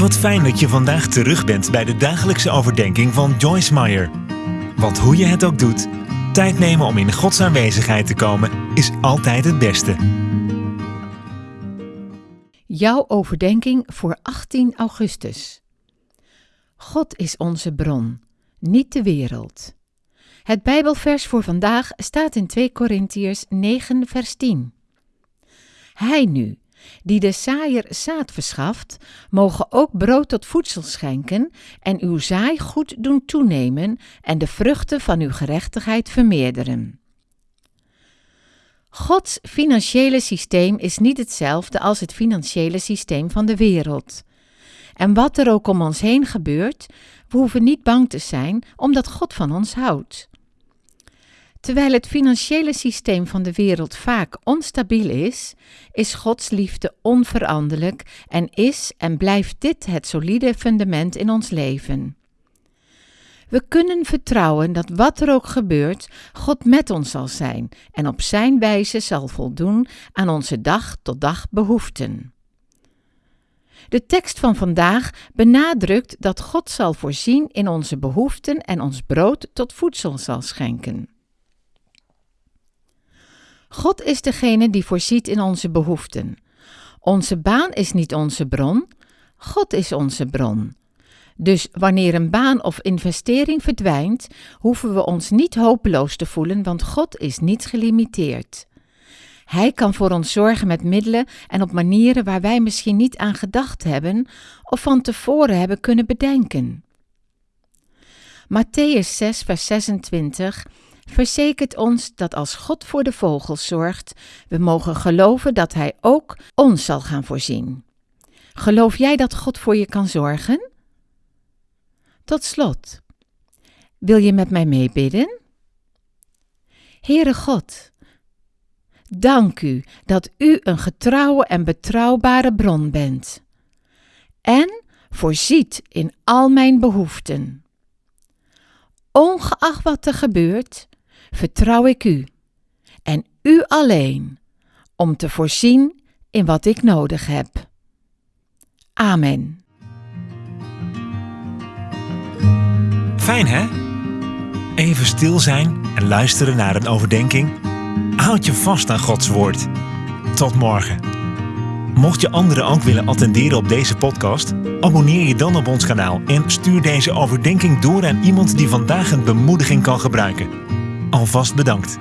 Wat fijn dat je vandaag terug bent bij de dagelijkse overdenking van Joyce Meyer. Want hoe je het ook doet, tijd nemen om in Gods aanwezigheid te komen is altijd het beste. Jouw overdenking voor 18 augustus. God is onze bron, niet de wereld. Het Bijbelvers voor vandaag staat in 2 Korintiërs 9, vers 10. Hij nu, die de saaier zaad verschaft, mogen ook brood tot voedsel schenken en uw zaai goed doen toenemen en de vruchten van uw gerechtigheid vermeerderen. Gods financiële systeem is niet hetzelfde als het financiële systeem van de wereld. En wat er ook om ons heen gebeurt, we hoeven niet bang te zijn, omdat God van ons houdt. Terwijl het financiële systeem van de wereld vaak onstabiel is, is Gods liefde onveranderlijk en is en blijft dit het solide fundament in ons leven. We kunnen vertrouwen dat wat er ook gebeurt, God met ons zal zijn en op Zijn wijze zal voldoen aan onze dag tot dag behoeften. De tekst van vandaag benadrukt dat God zal voorzien in onze behoeften en ons brood tot voedsel zal schenken. God is degene die voorziet in onze behoeften. Onze baan is niet onze bron, God is onze bron. Dus wanneer een baan of investering verdwijnt, hoeven we ons niet hopeloos te voelen, want God is niet gelimiteerd. Hij kan voor ons zorgen met middelen en op manieren waar wij misschien niet aan gedacht hebben of van tevoren hebben kunnen bedenken. Matthäus 6, vers 26 verzekert ons dat als God voor de vogels zorgt, we mogen geloven dat Hij ook ons zal gaan voorzien. Geloof jij dat God voor je kan zorgen? Tot slot, wil je met mij meebidden? Heere God, dank u dat u een getrouwe en betrouwbare bron bent en voorziet in al mijn behoeften. Ongeacht wat er gebeurt, vertrouw ik u en u alleen om te voorzien in wat ik nodig heb. Amen. Fijn hè? Even stil zijn en luisteren naar een overdenking. Houd je vast aan Gods woord. Tot morgen. Mocht je anderen ook willen attenderen op deze podcast, abonneer je dan op ons kanaal en stuur deze overdenking door aan iemand die vandaag een bemoediging kan gebruiken. Alvast bedankt.